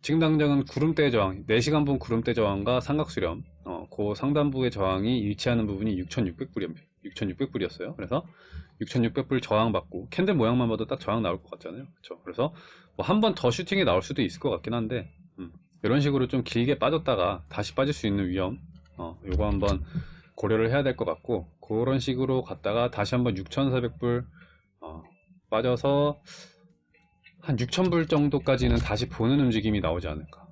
지금 당장은 구름대 저항, 4시간 분 구름대 저항과 삼각수렴, 어, 그 상단부의 저항이 위치하는 부분이 6,600불이었, 6,600불이었어요. 그래서 6,600불 저항받고 캔들 모양만 봐도 딱 저항 나올 것 같잖아요. 그렇죠. 그래서 뭐 한 번 더 슈팅이 나올 수도 있을 것 같긴 한데 음, 이런 식으로 좀 길게 빠졌다가 다시 빠질 수 있는 위험, 어, 요거 한번 고려를 해야 될 것 같고 그런 식으로 갔다가 다시 한번 6,400불 어, 빠져서 한 6,000불 정도까지는 다시 보는 움직임이 나오지 않을까.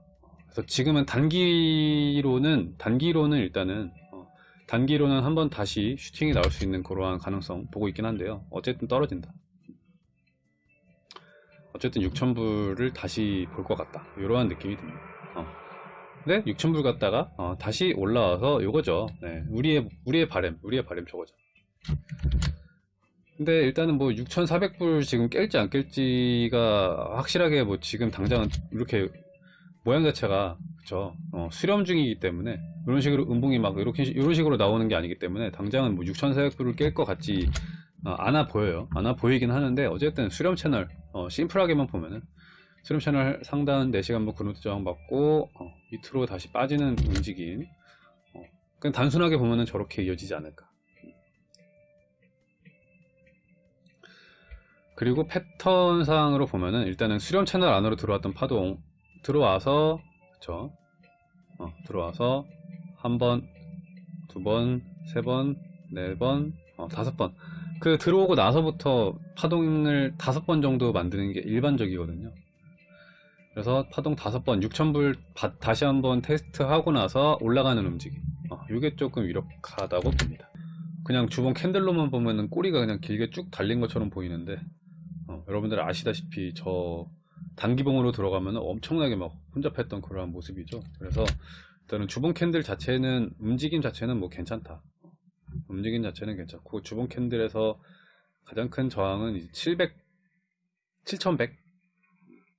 그래서 지금은 단기로는, 단기로는 일단은, 어, 단기로는 한번 다시 슈팅이 나올 수 있는 그러한 가능성 보고 있긴 한데요. 어쨌든 떨어진다. 어쨌든 6,000불을 다시 볼 것 같다. 이러한 느낌이 듭니다. 어. 근데 6,000불 갔다가, 어, 다시 올라와서 요거죠. 네, 우리의, 우리의 바램, 우리의 바램 저거죠. 근데 일단은 뭐 6,400불 지금 깰지 안 깰지가 확실하게 뭐 지금 당장은 이렇게 모양 자체가 그쵸? 어, 수렴 중이기 때문에 이런 식으로 음봉이 막 이렇게 이런 식으로 나오는 게 아니기 때문에 당장은 뭐 6,400불을 깰 것 같지 어, 않아 보여요. 않아 보이긴 하는데 어쨌든 수렴 채널 어, 심플하게만 보면은 수렴 채널 상단 4시간 뭐 그루트 저항 받고 어, 밑으로 다시 빠지는 움직임 어, 그냥 단순하게 보면은 저렇게 이어지지 않을까 그리고 패턴상으로 보면은 일단은 수렴 채널 안으로 들어왔던 파동 들어와서 그쵸 어, 들어와서 한 번, 두 번, 세 번, 네 번, 어, 다섯 번. 그 들어오고 나서부터 파동을 다섯 번 정도 만드는 게 일반적이거든요. 그래서 파동 다섯 번, 6,000불 다시 한번 테스트하고 나서 올라가는 움직임. 어, 이게 조금 유력하다고 봅니다. 그냥 주봉 candle로만 보면은 꼬리가 그냥 길게 쭉 달린 것처럼 보이는데 어, 여러분들 아시다시피 저 단기봉으로 들어가면 엄청나게 막 혼잡했던 그러한 모습이죠. 그래서 일단은 주봉 candle 자체는 움직임 자체는 뭐 괜찮다. 움직임 자체는 괜찮고 주봉 candle에서 가장 큰 저항은 이제 700, 7100,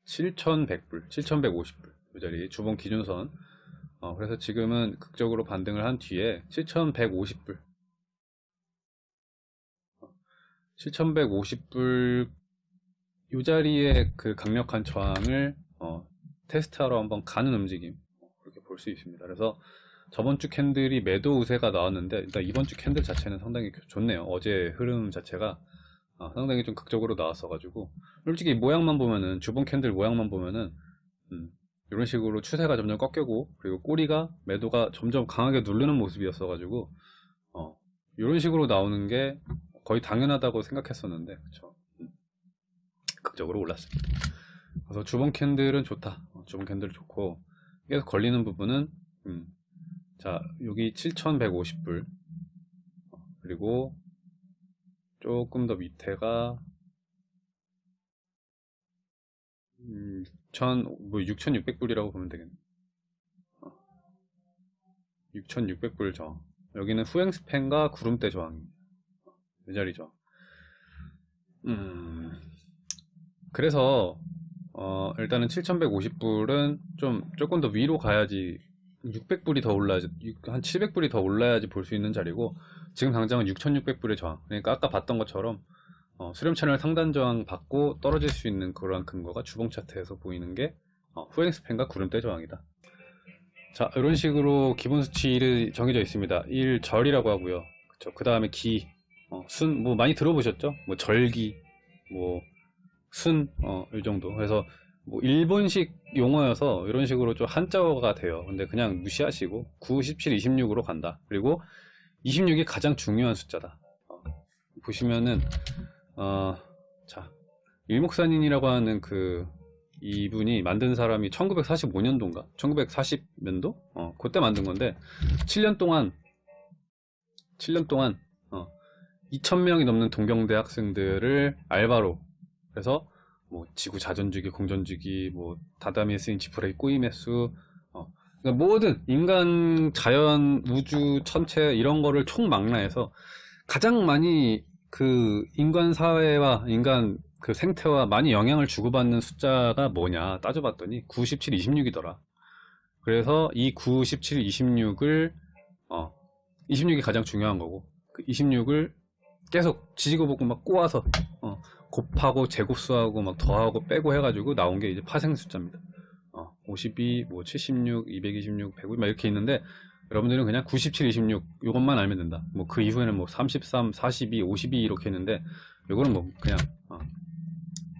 7100불, 7150불 이 자리 주봉 기준선. 어, 그래서 지금은 극적으로 반등을 한 뒤에 7150불 7150불 이 자리에 그 강력한 저항을 어, 테스트하러 한번 가는 움직임 그렇게 볼 수 있습니다. 그래서 저번 주 candle이 매도 우세가 나왔는데 일단 이번 주 candle 자체는 상당히 좋네요. 어제 흐름 자체가 어, 상당히 좀 극적으로 나왔어 가지고 솔직히 모양만 보면은 주봉 candle 모양만 보면은 음, 이런 식으로 추세가 점점 꺾이고 그리고 꼬리가 매도가 점점 강하게 누르는 모습이었어 가지고 어, 이런 식으로 나오는 게 거의 당연하다고 생각했었는데 그쵸 극적으로 올랐습니다. 그래서 주봉 candle은 좋다. 어, 주봉 candle 좋고 계속 걸리는 부분은 음, 자 여기 7,150불 어, 그리고 조금 더 밑에가 음, 6,000, 뭐 6,600불이라고 보면 되겠네. 어, 6,600불 저항. 여기는 후행 스팬과 구름대 저항입니다. 어, 이 자리죠. 음, 그래서 어, 일단은 7150불은 좀 조금 더 위로 가야지 600불이 더 올라야지 한 700불이 더 올라야지 볼 수 있는 자리고 지금 당장은 6600불의 저항. 그러니까 아까 봤던 것처럼 어, 수렴 채널 상단 저항 받고 떨어질 수 있는 그러한 근거가 주봉 차트에서 보이는 게 어, 후행 스팬과 구름대 저항이다. 자 이런 식으로 기본 수치를 정해져 있습니다. 1 절이라고 하고요. 그 다음에 기, 어, 순, 뭐 많이 들어보셨죠? 뭐 절기, 뭐 순, 어, 이 정도. 그래서 뭐 일본식 용어여서 이런 식으로 좀 한자어가 돼요. 근데 그냥 무시하시고 9, 17, 26으로 간다. 그리고 26이 가장 중요한 숫자다. 어, 보시면은 어, 자 일목산인이라고 하는 그 이분이 만든 사람이 1945년도인가 1940년도 어, 그때 만든 건데 7년 동안 7년 동안 어, 2,000명이 넘는 동경대 학생들을 알바로 그래서 뭐 지구 자전주기, 공전주기, 뭐 다다미에 쓰인 지푸라기 꾸임의 수, 어, 그러니까 모든 인간, 자연, 우주, 천체 이런 거를 총망라해서 가장 많이 그 인간 사회와 인간 그 생태와 많이 영향을 주고받는 숫자가 뭐냐 따져봤더니 97, 26이더라. 그래서 이 9, 17, 26을 어, 26이 가장 중요한 거고 그 26을 계속 지지고 보고 막 꼬아서 어, 곱하고 제곱수하고 막 더하고 빼고 해가지고 나온 게 이제 파생 숫자입니다. 52, 뭐 76, 226, 105, 막 이렇게 있는데 여러분들은 그냥 97, 26 이것만 알면 된다. 뭐 그 이후에는 뭐 33, 42, 52 이렇게 있는데 요거는 뭐 그냥 어,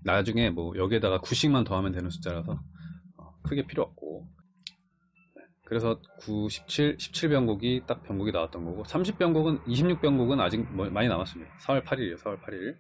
나중에 뭐 여기에다가 9씩만 더하면 되는 숫자라서 어, 크게 필요 없고 네, 그래서 97, 17병곡이 딱 병곡이 나왔던 거고 30병곡은 26병곡은 아직 뭐 많이 남았습니다. 4월 8일이에요. 4월 8일.